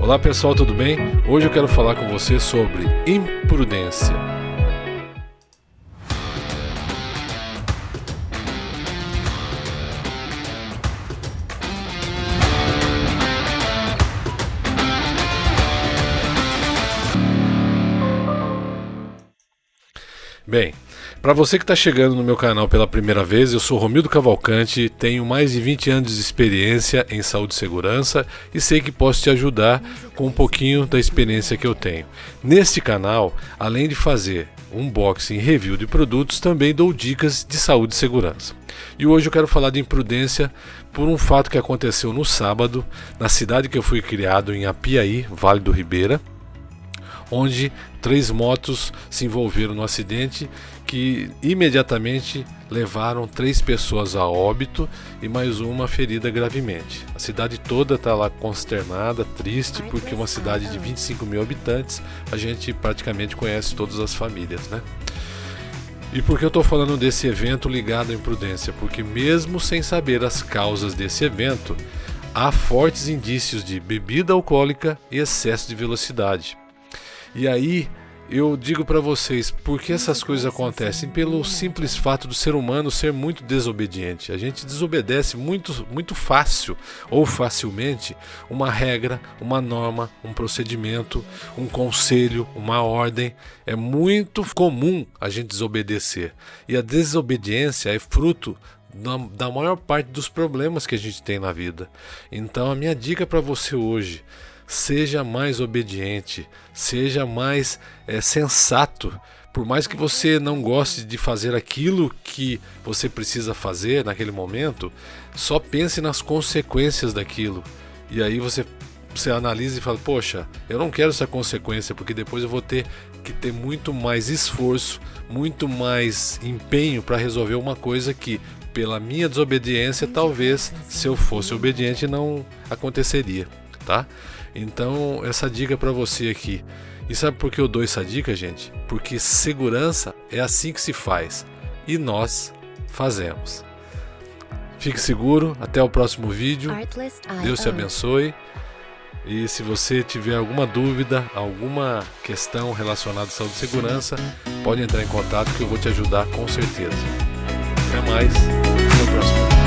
Olá pessoal, tudo bem? Hoje eu quero falar com você sobre imprudência. Bem, para você que está chegando no meu canal pela primeira vez, eu sou Romildo Cavalcante, tenho mais de 20 anos de experiência em saúde e segurança e sei que posso te ajudar com um pouquinho da experiência que eu tenho. Neste canal, além de fazer unboxing e review de produtos, também dou dicas de saúde e segurança. E hoje eu quero falar de imprudência por um fato que aconteceu no sábado, na cidade que eu fui criado, em Apiaí, Vale do Ribeira onde três motos se envolveram no acidente que imediatamente levaram três pessoas a óbito e mais uma ferida gravemente. A cidade toda está lá consternada, triste, porque uma cidade de 25 mil habitantes a gente praticamente conhece todas as famílias, né? E por que eu estou falando desse evento ligado à imprudência? Porque mesmo sem saber as causas desse evento, há fortes indícios de bebida alcoólica e excesso de velocidade. E aí eu digo para vocês, por que essas coisas acontecem? Pelo simples fato do ser humano ser muito desobediente. A gente desobedece muito, muito fácil ou facilmente uma regra, uma norma, um procedimento, um conselho, uma ordem. É muito comum a gente desobedecer. E a desobediência é fruto da maior parte dos problemas que a gente tem na vida. Então a minha dica para você hoje seja mais obediente, seja mais é, sensato. Por mais que você não goste de fazer aquilo que você precisa fazer naquele momento, só pense nas consequências daquilo. E aí você, você analisa e fala: Poxa, eu não quero essa consequência, porque depois eu vou ter que ter muito mais esforço, muito mais empenho para resolver uma coisa que, pela minha desobediência, talvez se eu fosse obediente não aconteceria, tá? Então, essa dica para você aqui. E sabe por que eu dou essa dica, gente? Porque segurança é assim que se faz e nós fazemos. Fique seguro, até o próximo vídeo. Deus te abençoe. E se você tiver alguma dúvida, alguma questão relacionada à saúde e segurança, pode entrar em contato que eu vou te ajudar com certeza. Até mais, até o próximo vídeo.